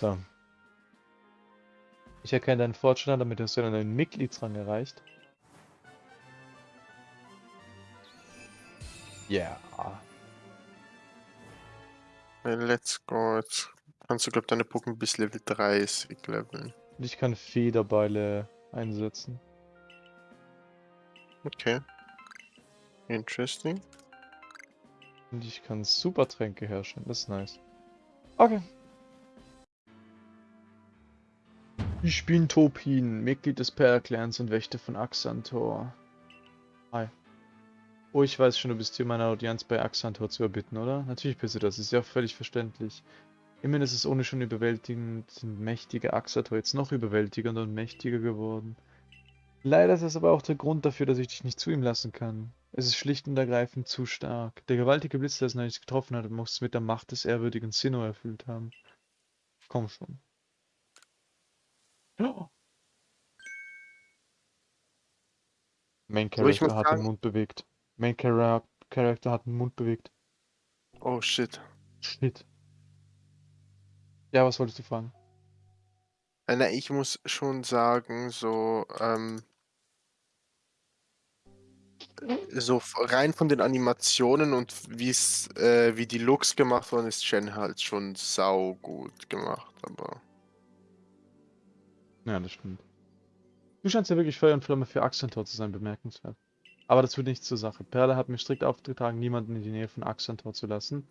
So. Ich erkenne deinen Fortschritt an, damit hast du einen Mitgliedsrang erreicht. Ja. Yeah. Let's go. Jetzt kannst du, glaube deine Pokémon bis Level 30 leveln. Und ich kann Federbeile einsetzen. Okay. Interesting. Und ich kann Supertränke herstellen. Das ist nice. Okay. Ich bin Topin, Mitglied des Per-Clans und Wächter von Axantor. Hi. Oh, ich weiß schon, du bist hier meine Audienz bei Axantor zu erbitten, oder? Natürlich bist du das, ist ja völlig verständlich. Immerhin ist es ohne schon überwältigend mächtige Axantor jetzt noch überwältigender und mächtiger geworden. Leider ist das aber auch der Grund dafür, dass ich dich nicht zu ihm lassen kann. Es ist schlicht und ergreifend zu stark. Der gewaltige Blitz, der es neulich getroffen hat, muss es mit der Macht des ehrwürdigen Sinnoh erfüllt haben. Komm schon. Oh. Main Character hat den Mund bewegt. Main Char Character hat den Mund bewegt. Oh shit. Shit. Ja, was wolltest du fragen? Äh, na, ich muss schon sagen, so, ähm, so rein von den Animationen und wie's, äh, wie die Looks gemacht worden ist Shen halt schon sau gut gemacht, aber. Ja, das stimmt. Du scheinst ja wirklich Feuer und Flamme für Axantor zu sein, bemerkenswert. Aber das tut nichts zur Sache. Perle hat mir strikt aufgetragen, niemanden in die Nähe von Axantor zu lassen.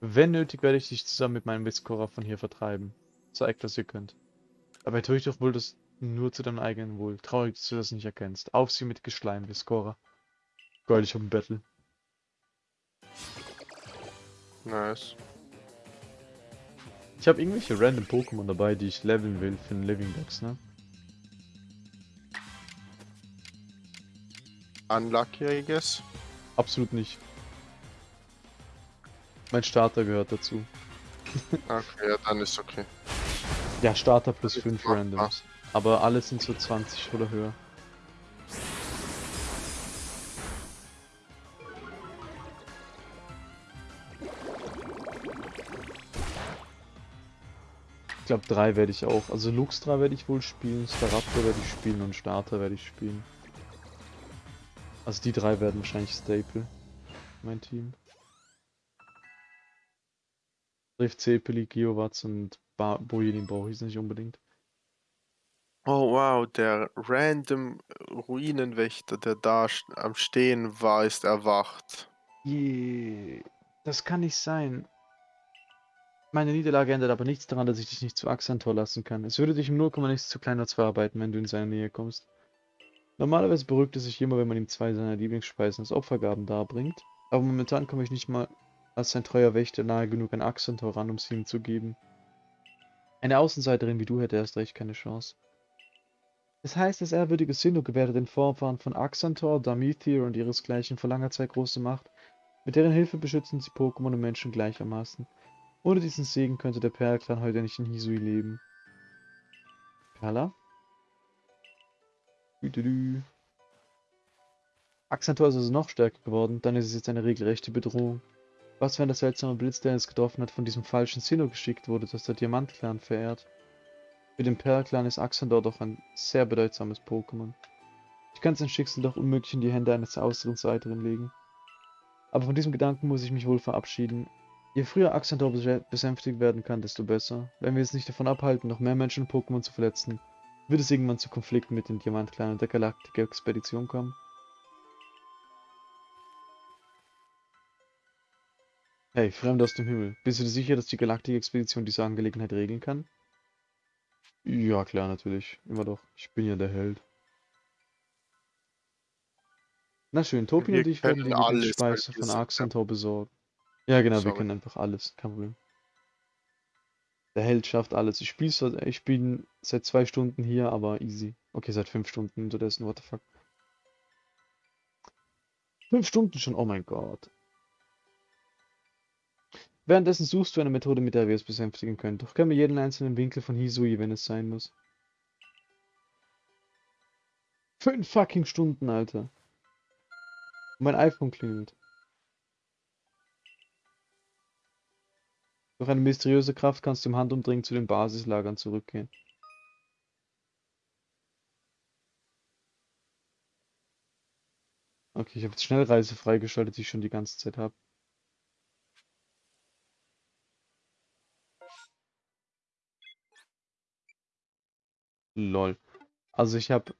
Wenn nötig, werde ich dich zusammen mit meinem Witzkorer von hier vertreiben. Zeigt, was ihr könnt. Aber tue ich doch wohl das nur zu deinem eigenen Wohl. Traurig, dass du das nicht erkennst. Auf sie mit Geschleim, ich hab ein Battle. Nice. Ich habe irgendwelche random Pokémon dabei, die ich leveln will für den Living Dex, ne? Unlucky, I guess. Absolut nicht. Mein Starter gehört dazu. okay, ja, dann ist okay. Ja, Starter plus 5 Randoms. Aber alle sind so 20 oder höher. Glaube, drei werde ich auch. Also Luxtra werde ich wohl spielen, Staraptor werde ich spielen und Starter werde ich spielen. Also die drei werden wahrscheinlich Staple. Mein Team. Rift Cepeli, Geowatz und ba Bojedin brauche ich nicht unbedingt. Oh wow, der random Ruinenwächter, der da am Stehen war, ist erwacht. Je, das kann nicht sein. Meine Niederlage ändert aber nichts daran, dass ich dich nicht zu Axantor lassen kann. Es würde dich im 0, nichts zu kleiner zu verarbeiten, wenn du in seine Nähe kommst. Normalerweise beruhigt es sich immer, wenn man ihm zwei seiner Lieblingsspeisen als Opfergaben darbringt, aber momentan komme ich nicht mal als sein treuer Wächter nahe genug an Axantor ran, um sie ihm zu geben. Eine Außenseiterin wie du hätte erst recht keine Chance. Es heißt, das ehrwürdige Sinnoh gewährte den Vorfahren von Axantor, Damithir und ihresgleichen vor langer Zeit große Macht. Mit deren Hilfe beschützen sie Pokémon und Menschen gleichermaßen. Ohne diesen Segen könnte der Perl-Clan heute nicht in Hisui leben. Perla? Axantor ist also noch stärker geworden, dann ist es jetzt eine regelrechte Bedrohung. Was, wenn der seltsame Blitz, der es getroffen hat, von diesem falschen Sinnoh geschickt wurde, das der Diamant-Clan verehrt? Für den Perl-Clan ist Axandor doch ein sehr bedeutsames Pokémon. Ich kann sein Schicksal doch unmöglich in die Hände eines Außenseiteren legen. Aber von diesem Gedanken muss ich mich wohl verabschieden. Je früher Axandor besänftigt werden kann, desto besser. Wenn wir es nicht davon abhalten, noch mehr Menschen und Pokémon zu verletzen, wird es irgendwann zu Konflikten mit den Diamant-Clan und der Galaktik-Expedition kommen. Hey, Fremd aus dem Himmel. Bist du dir sicher, dass die Galaktik-Expedition diese Angelegenheit regeln kann? Ja, klar, natürlich. Immer doch. Ich bin ja der Held. Na schön, Topi und ich werden die Lieblingsspeise von Arxantor besorgen. Ja, genau, Sorry. wir können einfach alles. Kein Problem. Der Held schafft alles. Ich spiele ich spiel seit zwei Stunden hier, aber easy. Okay, seit fünf Stunden unterdessen, what the fuck. Fünf Stunden schon, oh mein Gott. Währenddessen suchst du eine Methode, mit der wir es besänftigen können. Doch können wir jeden einzelnen Winkel von Hisui, wenn es sein muss. Fünf fucking Stunden, Alter. Und mein iPhone klingelt. Durch eine mysteriöse Kraft kannst du im Handumdrehen zu den Basislagern zurückgehen. Okay, ich habe jetzt Schnellreise freigeschaltet, die ich schon die ganze Zeit habe. Lol. Also ich habe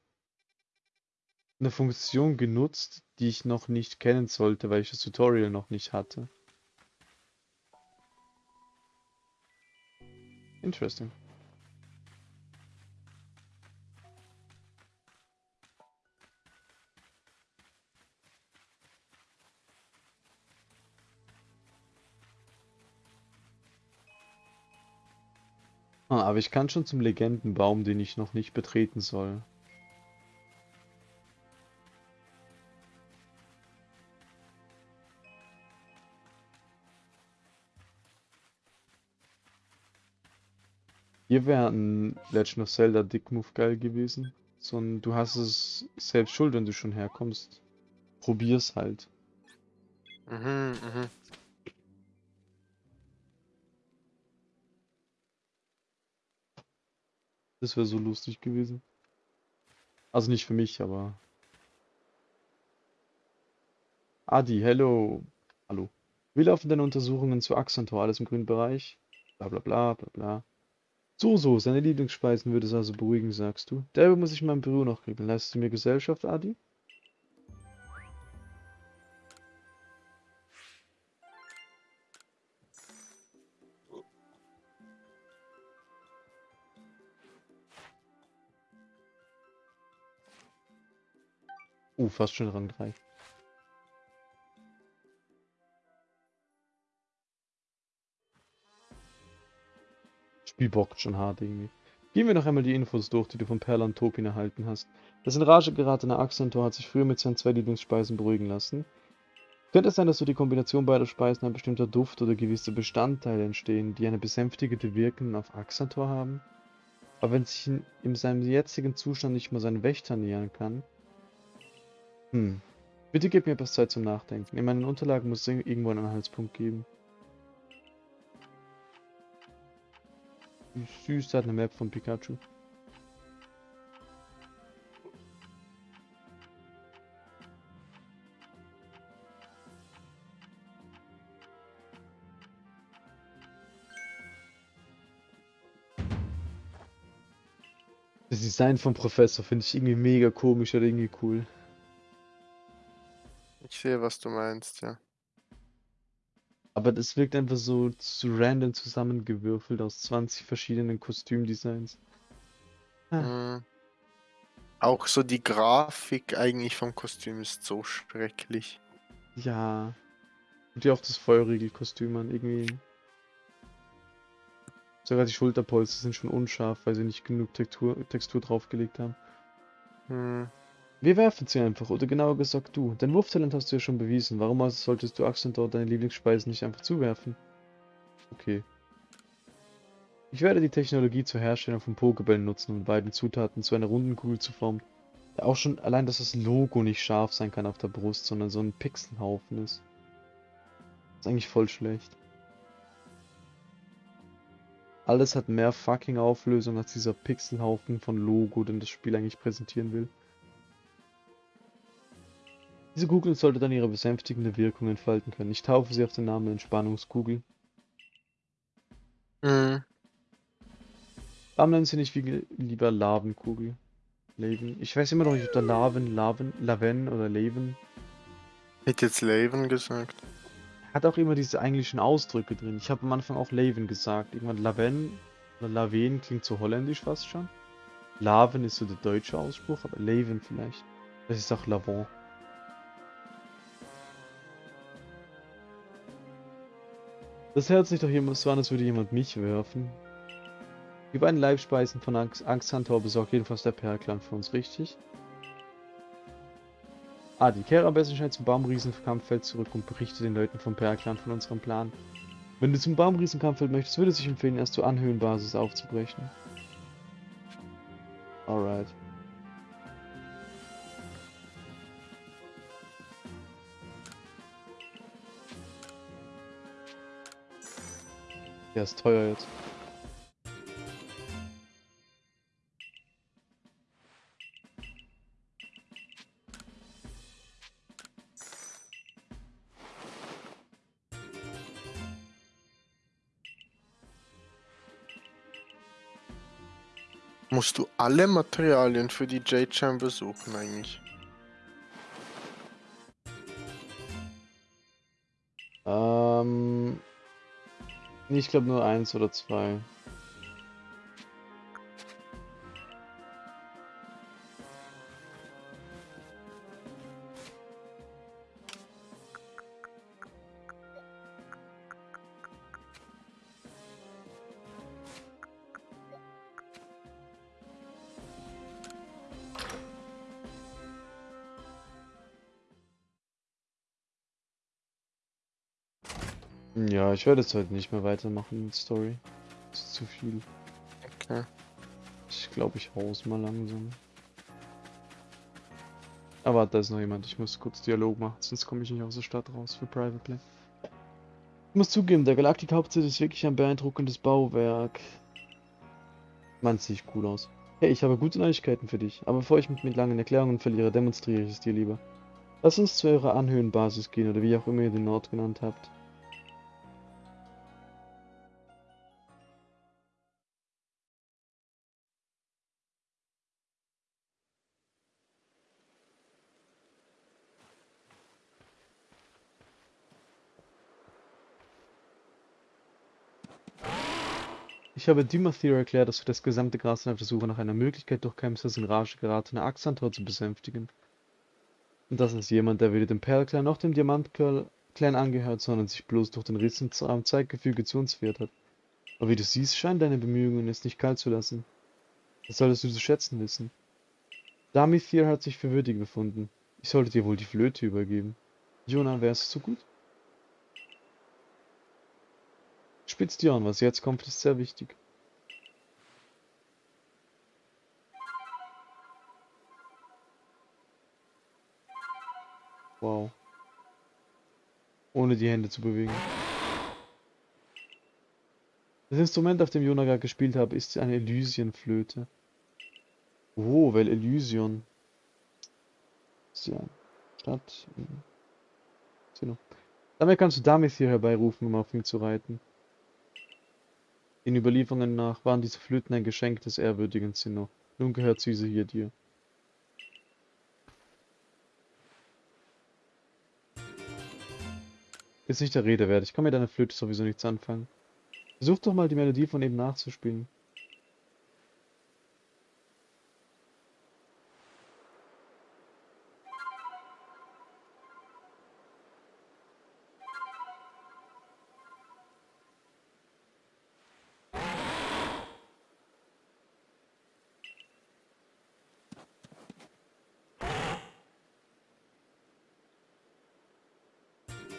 eine Funktion genutzt, die ich noch nicht kennen sollte, weil ich das Tutorial noch nicht hatte. Interesting. Ah, aber ich kann schon zum Legendenbaum, den ich noch nicht betreten soll. Hier wäre ein Legend of Zelda Dick Move geil gewesen. So ein, du hast es selbst schuld, wenn du schon herkommst. Probier's halt. Mhm, mhm. Das wäre so lustig gewesen. Also nicht für mich, aber. Adi, hello. Hallo. Wie laufen deine Untersuchungen zu Axantor? Alles im grünen Bereich? Bla bla bla bla bla. So, so, seine Lieblingsspeisen würde es also beruhigen, sagst du. Derbe muss ich in meinem Büro noch regeln. Leistest du mir Gesellschaft, Adi? Uh, fast schon Rang 3. Spiel bockt schon hart irgendwie. Gehen wir noch einmal die Infos durch, die du von Perla und Topin erhalten hast. Das in Rage geratene Axantor hat sich früher mit seinen zwei Lieblingsspeisen beruhigen lassen. Könnte es sein, dass durch die Kombination beider Speisen ein bestimmter Duft oder gewisse Bestandteile entstehen, die eine besänftigende Wirkung auf Axantor haben? Aber wenn sich in, in seinem jetzigen Zustand nicht mal seinen Wächter nähern kann? Hm. Bitte gib mir etwas Zeit zum Nachdenken. In meinen Unterlagen muss es irgendwo einen Anhaltspunkt geben. Süß, hat eine Map von Pikachu. Das Design vom Professor finde ich irgendwie mega komisch oder irgendwie cool. Ich sehe, was du meinst, ja. Aber das wirkt einfach so zu random zusammengewürfelt aus 20 verschiedenen Kostümdesigns. Ah. Mhm. Auch so die Grafik eigentlich vom Kostüm ist so schrecklich. Ja. Und ja auch das Feuerriegelkostüm an, irgendwie. Sogar die Schulterpolster sind schon unscharf, weil sie nicht genug Textur, Textur draufgelegt haben. Hm. Wir werfen sie einfach, oder genauer gesagt du. Dein Wurftalent hast du ja schon bewiesen. Warum also solltest du Axel dort deine Lieblingsspeisen nicht einfach zuwerfen? Okay. Ich werde die Technologie zur Herstellung von Pokebällen nutzen, um beiden Zutaten zu einer runden Kugel zu formen. Ja, auch schon allein, dass das Logo nicht scharf sein kann auf der Brust, sondern so ein Pixelhaufen ist. Ist eigentlich voll schlecht. Alles hat mehr fucking Auflösung als dieser Pixelhaufen von Logo, den das Spiel eigentlich präsentieren will. Diese Kugel sollte dann ihre besänftigende Wirkung entfalten können. Ich taufe sie auf den Namen Entspannungskugel. Mhm. Warum nennen sie nicht wie lieber Lavenkugel? Leven. Ich weiß immer noch nicht, ob da Laven, Laven, Laven oder Leven. Hätte jetzt Leven gesagt. Hat auch immer diese englischen Ausdrücke drin. Ich habe am Anfang auch Leven gesagt. Irgendwann Laven oder Laven klingt so holländisch fast schon. Laven ist so der deutsche Ausspruch, aber Leven vielleicht. Das ist auch Lavon. Das hört sich doch jemand so an, als würde jemand mich werfen. Die beiden Leibspeisen von Angsthunter besorgt jedenfalls der Perklan für uns, richtig? Ah, die kehre am besten schnell zum Baumriesenkampffeld zurück und berichte den Leuten vom Perklan von unserem Plan. Wenn du zum Baumriesenkampffeld möchtest, würde es sich empfehlen, erst zur Anhöhenbasis aufzubrechen. Alright. Der ist teuer jetzt. Musst du alle Materialien für die J-Chamber suchen eigentlich? Ich glaube nur eins oder zwei. Ja, ich werde jetzt heute nicht mehr weitermachen mit Story. Das ist zu viel. Okay. Ich glaube, ich haus mal langsam. Aber da ist noch jemand. Ich muss kurz Dialog machen, sonst komme ich nicht aus der Stadt raus für Private Play. Ich muss zugeben, der Galaktik Hauptsitz ist wirklich ein beeindruckendes Bauwerk. Man sieht cool aus. Hey, ich habe gute Neuigkeiten für dich. Aber bevor ich mich mit langen Erklärungen verliere, demonstriere ich es dir lieber. Lass uns zu eurer Anhöhenbasis gehen oder wie auch immer ihr den Ort genannt habt. Ich habe Dimathir erklärt, dass wir das gesamte Gras auf der Suche nach einer Möglichkeit durch Kemsers in Rage geratene Axantor zu besänftigen. Und das ist jemand, der weder dem Perlclan noch dem Diamantclan angehört, sondern sich bloß durch den Riss im Zeitgefüge zu uns wehrt hat. Aber wie du siehst, scheinen deine Bemühungen es nicht kalt zu lassen. Das solltest du zu schätzen wissen. Damithir hat sich für würdig befunden. Ich sollte dir wohl die Flöte übergeben. Jonah, wärst du so gut? Spitz die Ohren, was jetzt kommt, ist sehr wichtig. Wow. Ohne die Hände zu bewegen. Das Instrument, auf dem Jonaga gespielt habe, ist eine Elysienflöte. Oh, weil Elysion. Ist ja Stadt. Sino. Damit kannst du Damis hier herbeirufen, um auf ihn zu reiten. Den Überlieferungen nach waren diese Flöten ein Geschenk des ehrwürdigen Zinno. Nun gehört diese hier dir. Ist nicht der Rede wert. Ich kann mit deiner Flöte sowieso nichts anfangen. Versuch doch mal die Melodie von eben nachzuspielen.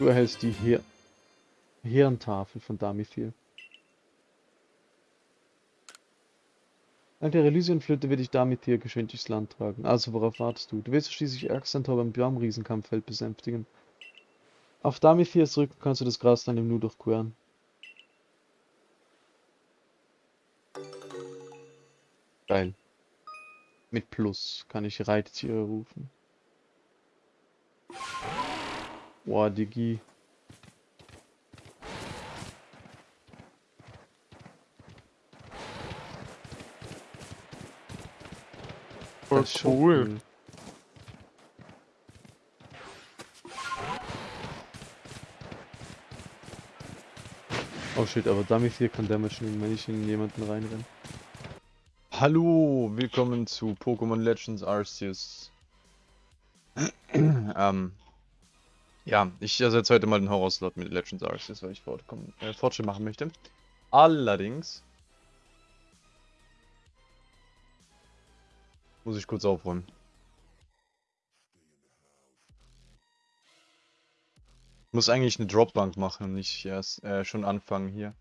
Du erhältst die Her Hirntafel von Damithil. Dank der Elysienflöte wird dich Damithil geschwind durchs Land tragen. Also, worauf wartest du? Du wirst schließlich Axantor beim Baumriesenkampffeld besänftigen. Auf Damithirs Rücken kannst du das Grasland im Nu durchqueren. Geil. Mit Plus kann ich Reittiere rufen. Boah, Digi. Voll schon cool. Oh shit, aber Dummies hier kann Damage nehmen, wenn ich in jemanden reinrenne. Hallo, willkommen zu Pokémon Legends Arceus. ähm, ja, ich ersetze heute mal den Horror-Slot mit Legends Arceus, weil ich fortkommen, äh, Fortschritt machen möchte. Allerdings muss ich kurz aufräumen. Muss eigentlich eine Dropbank machen und nicht erst äh, schon anfangen hier.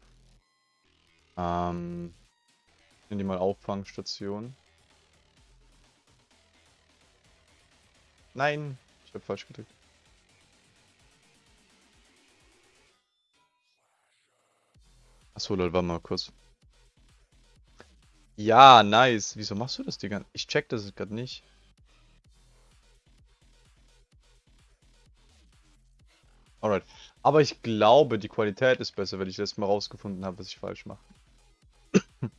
Ähm, ich nenne die mal Auffangstation. Nein, ich habe falsch gedrückt. Achso, lol, warte mal kurz. Ja, nice. Wieso machst du das, Digga? Ich check das gerade nicht. Alright. Aber ich glaube, die Qualität ist besser, wenn ich das mal rausgefunden habe, was ich falsch mache.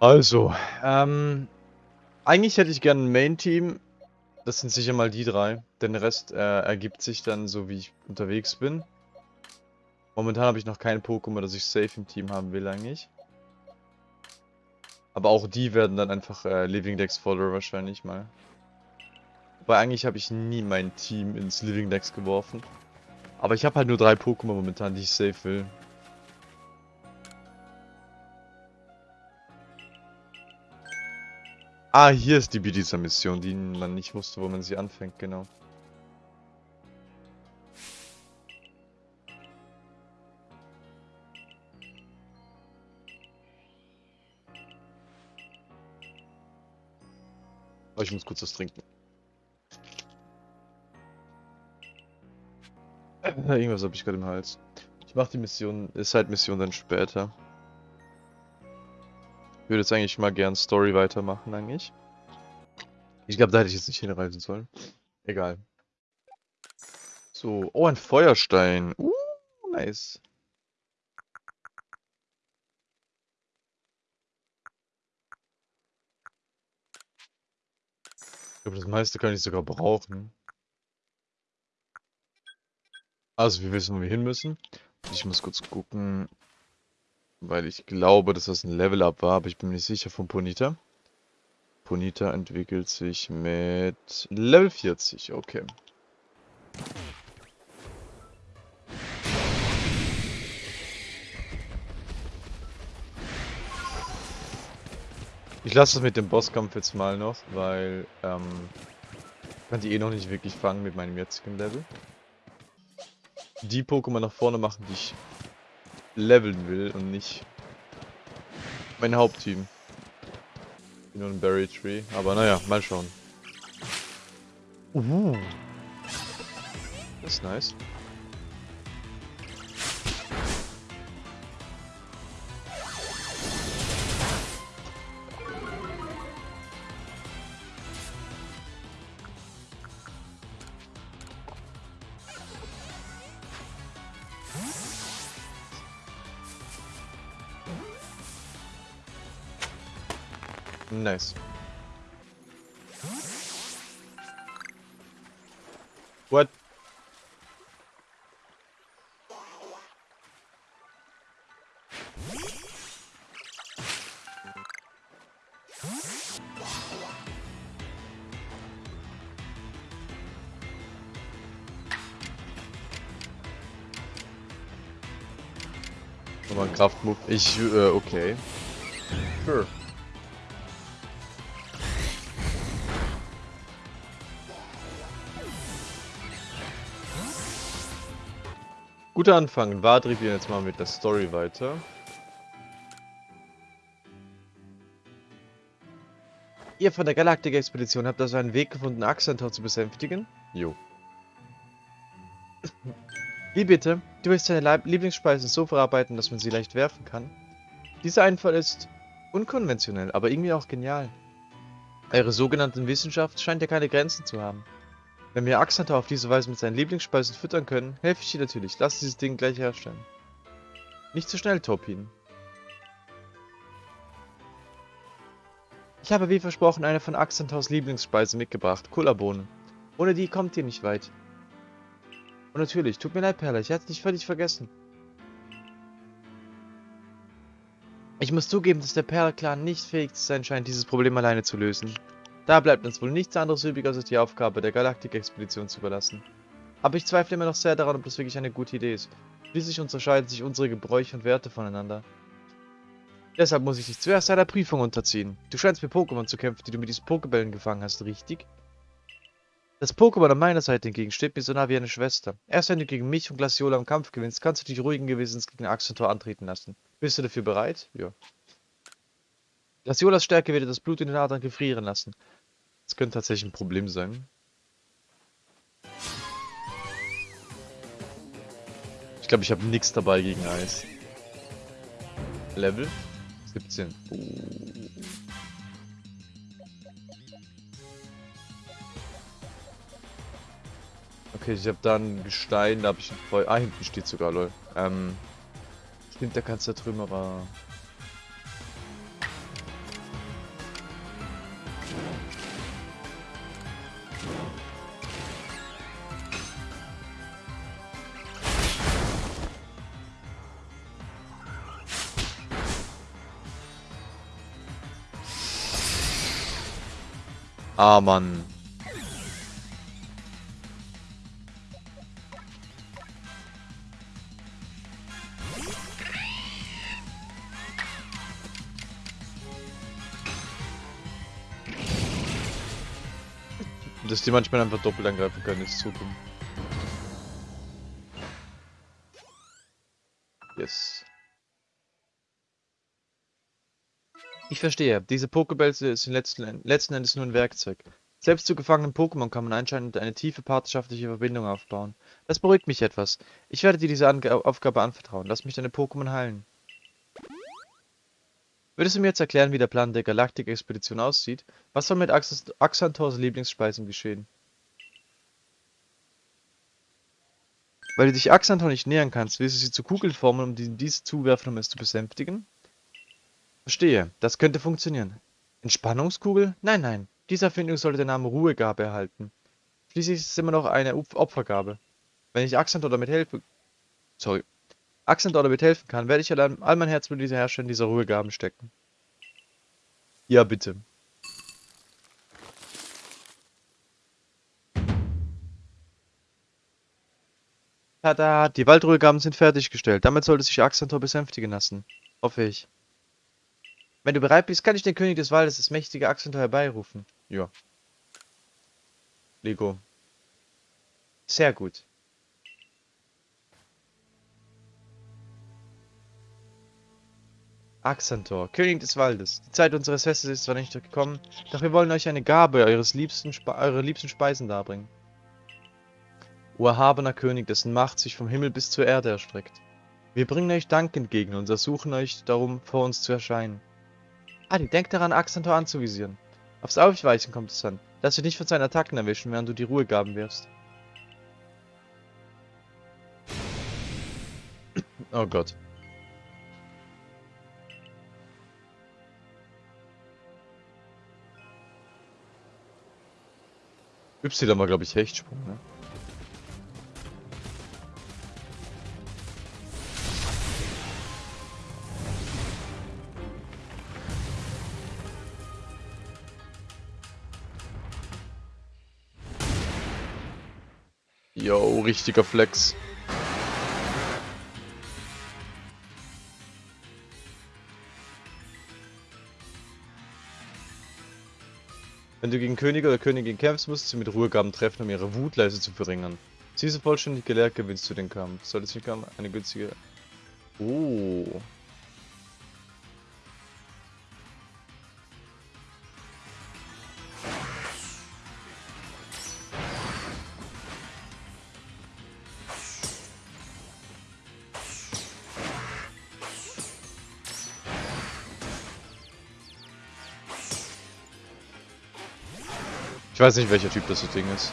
also, ähm, eigentlich hätte ich gerne ein Main-Team. Das sind sicher mal die drei. Den Rest äh, ergibt sich dann so, wie ich unterwegs bin. Momentan habe ich noch kein Pokémon, das ich safe im Team haben will eigentlich. Aber auch die werden dann einfach äh, Living Dex Follower wahrscheinlich mal. Wobei eigentlich habe ich nie mein Team ins Living Dex geworfen. Aber ich habe halt nur drei Pokémon momentan, die ich safe will. Ah, hier ist die Bidisa-Mission, die man nicht wusste, wo man sie anfängt, genau. Ich muss kurz was trinken. Äh, Irgendwas habe ich gerade im Hals. Ich mache die Mission, Side-Mission dann später. Ich würde jetzt eigentlich mal gern Story weitermachen, eigentlich. Ich glaube, da hätte ich jetzt nicht hinreisen sollen. Egal. So, oh, ein Feuerstein. Uh, nice. Glaube, das meiste kann ich sogar brauchen. Also, wir wissen, wo wir hin müssen. Ich muss kurz gucken, weil ich glaube, dass das ein Level-Up war, aber ich bin mir nicht sicher von Ponita. Ponita entwickelt sich mit Level 40, okay. Ich lasse es mit dem Bosskampf jetzt mal noch, weil ähm, ich kann die eh noch nicht wirklich fangen mit meinem jetzigen Level. Die Pokémon nach vorne machen, die ich leveln will und nicht mein Hauptteam. Bin nur ein Berry Tree, aber naja, mal schauen. Uh. Das ist nice. Nice. What? Kraftmove. Ich, äh, okay. Sure. Guter Anfang. Warte, wir jetzt mal mit der Story weiter. Ihr von der Galaktik-Expedition habt also einen Weg gefunden, Axantor zu besänftigen? Jo. Wie bitte? Du willst deine Lieblingsspeisen so verarbeiten, dass man sie leicht werfen kann? Dieser Einfall ist unkonventionell, aber irgendwie auch genial. Eure sogenannten Wissenschaft scheint ja keine Grenzen zu haben. Wenn wir Axantar auf diese Weise mit seinen Lieblingsspeisen füttern können, helfe ich dir natürlich. Lass dieses Ding gleich herstellen. Nicht zu schnell, Topin. Ich habe wie versprochen eine von Axantars Lieblingsspeisen mitgebracht, Kullerbohnen. Ohne die kommt ihr nicht weit. Und natürlich, tut mir leid, Perla, ich hatte dich völlig vergessen. Ich muss zugeben, dass der Perla-Clan nicht fähig zu sein scheint, dieses Problem alleine zu lösen. Da bleibt uns wohl nichts anderes übrig, als die Aufgabe der Galaktik-Expedition zu überlassen. Aber ich zweifle immer noch sehr daran, ob das wirklich eine gute Idee ist. Schließlich unterscheiden sich unsere Gebräuche und Werte voneinander. Deshalb muss ich dich zuerst einer Prüfung unterziehen. Du scheinst mit Pokémon zu kämpfen, die du mit diesen Pokébällen gefangen hast, richtig? Das Pokémon an meiner Seite hingegen steht mir so nah wie eine Schwester. Erst wenn du gegen mich und Glaciola im Kampf gewinnst, kannst du dich ruhigen Gewissens gegen Axentor antreten lassen. Bist du dafür bereit? Ja. Glaciolas Stärke wird das Blut in den Adern gefrieren lassen. Das könnte tatsächlich ein Problem sein. Ich glaube, ich habe nichts dabei gegen Eis. Level 17. Uh. Okay, ich habe da ein Gestein, da habe ich ein Feuer. Ah, hinten steht sogar, lol. Ähm. Stimmt, der kannst du da. Ah, Mann. Dass die manchmal einfach doppelt angreifen können, ist zu dumm. Yes. Ich verstehe. Diese Pokebälls sind letzten, Endes nur ein Werkzeug. Selbst zu gefangenen Pokémon kann man anscheinend eine tiefe partnerschaftliche Verbindung aufbauen. Das beruhigt mich etwas. Ich werde dir diese Ange Aufgabe anvertrauen. Lass mich deine Pokémon heilen. Würdest du mir jetzt erklären, wie der Plan der Galaktik-Expedition aussieht? Was soll mit Ax Axanthors Lieblingsspeisen geschehen? Weil du dich Axanthor nicht nähern kannst, willst du sie zu Kugeln formen, um diese zuwerfen, um es zu besänftigen? Verstehe, das könnte funktionieren. Entspannungskugel? Nein, nein. Diese Erfindung sollte den Namen Ruhegabe erhalten. Schließlich ist es immer noch eine Opfergabe. Wenn ich Axanthor damit helfe... Sorry. Axanthor damit helfen kann, werde ich all mein Herz mit dieser in dieser Ruhegaben stecken. Ja, bitte. Tada, die Waldruhegaben sind fertiggestellt. Damit sollte sich Axanthor besänftigen lassen. Hoffe ich. Wenn du bereit bist, kann ich den König des Waldes, das mächtige Axanthor, herbeirufen. Ja. Lego. Sehr gut. Axanthor, König des Waldes. Die Zeit unseres Festes ist zwar nicht gekommen, doch wir wollen euch eine Gabe eures liebsten eure liebsten Speisen darbringen. O erhabener König, dessen Macht sich vom Himmel bis zur Erde erstreckt. Wir bringen euch Dank entgegen und ersuchen euch darum, vor uns zu erscheinen. Adi, denk daran, Axanthor anzuvisieren. Aufs Aufweichen kommt es an. Lass dich nicht von seinen Attacken erwischen, während du die Ruhegaben wirfst. Oh Gott. Y war, glaube ich, Hechtsprung, ne? Richtiger Flex. Wenn du gegen König oder Königin kämpfst, musst du mit Ruhegaben treffen, um ihre Wutleise zu verringern. Diese vollständig gelehrt gewinnst du den Kampf. Sollte sich eine günstige... Oh. Ich weiß nicht, welcher Typ das Ding ist.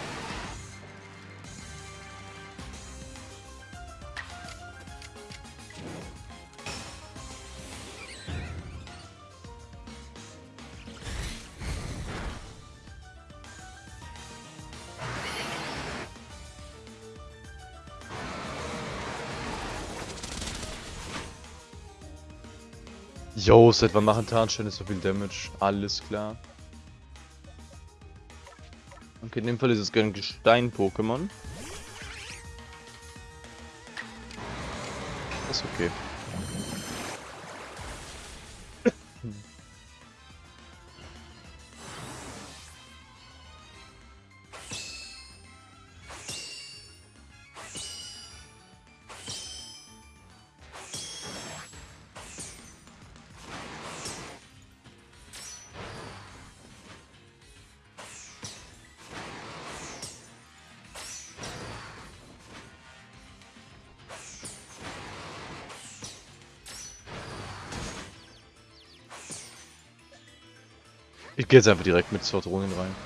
Yo, seit wann machen Tarnsteine so viel Damage? Alles klar. Okay, in dem Fall ist es ein Gestein-Pokémon. Ist okay. Ich gehe jetzt einfach direkt mit zwei Drohnen rein.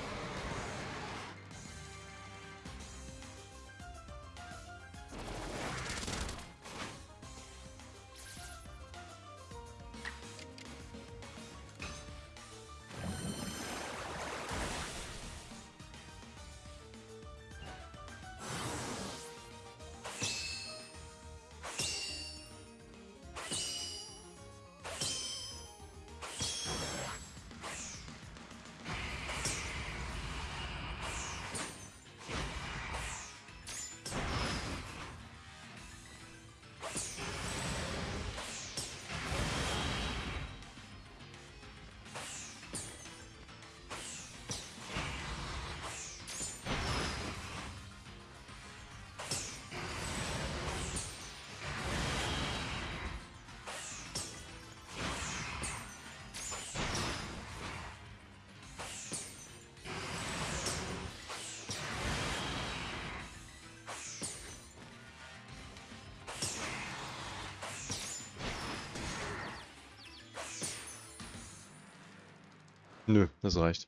Nö, das reicht.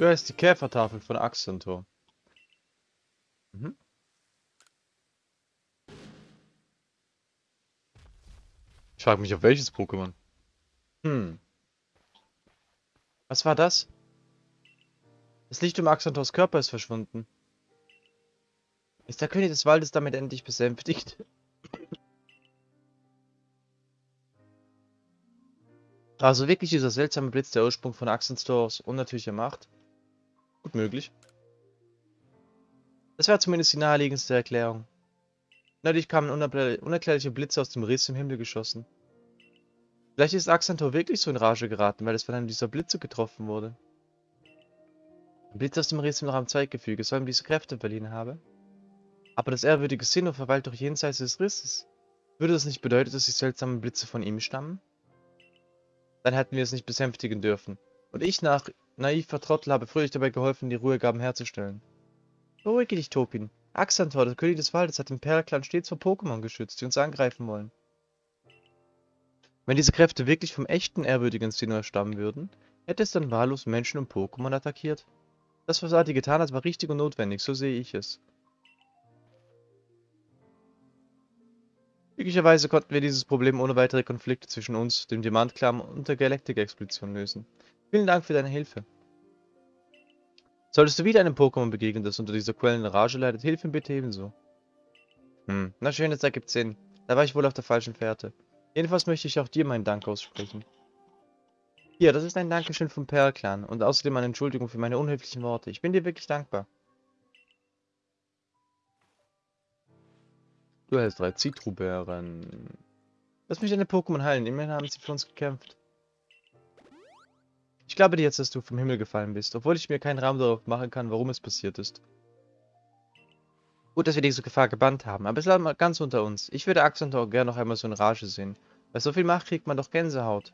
Ja, ist die Käfertafel von Axentor. Mhm. Ich frage mich, auf welches Pokémon. Hm. Was war das? Das Licht um Axantors Körper ist verschwunden. Ist der König des Waldes damit endlich besänftigt? Also wirklich dieser seltsame Blitz der Ursprung von Axantors unnatürlicher Macht? Gut möglich. Das war zumindest die naheliegendste Erklärung. Natürlich kamen unerklärliche Blitze aus dem Riss im Himmel geschossen. Vielleicht ist Axantor wirklich so in Rage geraten, weil es von einem dieser Blitze getroffen wurde. Ein Blitz aus dem Riss im Raum-Zeitgefüge soll ihm diese Kräfte verliehen haben. Aber das ehrwürdige Sinnoh verweilt doch jenseits des Risses. Würde das nicht bedeuten, dass die seltsamen Blitze von ihm stammen? Dann hätten wir es nicht besänftigen dürfen. Und ich nach naiver Trottel habe fröhlich dabei geholfen, die Ruhegaben herzustellen. Beruhige dich, Topin. Axantor, der König des Waldes, hat den Perlclan stets vor Pokémon geschützt, die uns angreifen wollen. Wenn diese Kräfte wirklich vom echten ehrwürdigen Sinnoh stammen würden, hätte es dann wahllos Menschen und Pokémon attackiert. Das, was Adi getan hat, war richtig und notwendig, so sehe ich es. Glücklicherweise konnten wir dieses Problem ohne weitere Konflikte zwischen uns, dem Diamant-Clan und der Galactic-Expedition lösen. Vielen Dank für deine Hilfe. Solltest du wieder einem Pokémon begegnen, das unter dieser quellenden Rage leidet, hilf ihm bitte ebenso. Hm, na schön, das ergibt Sinn. Da war ich wohl auf der falschen Fährte. Jedenfalls möchte ich auch dir meinen Dank aussprechen. Hier, das ist ein Dankeschön vom Perl-Clan und außerdem eine Entschuldigung für meine unhöflichen Worte. Ich bin dir wirklich dankbar. Du hältst drei Zitrubären. Lass mich deine Pokémon heilen, immerhin haben sie für uns gekämpft. Ich glaube dir jetzt, dass du vom Himmel gefallen bist, obwohl ich mir keinen Raum darauf machen kann, warum es passiert ist. Gut, dass wir diese Gefahr gebannt haben, aber es lag mal ganz unter uns. Ich würde Axantor gerne noch einmal so in Rage sehen. Bei so viel Macht kriegt man doch Gänsehaut.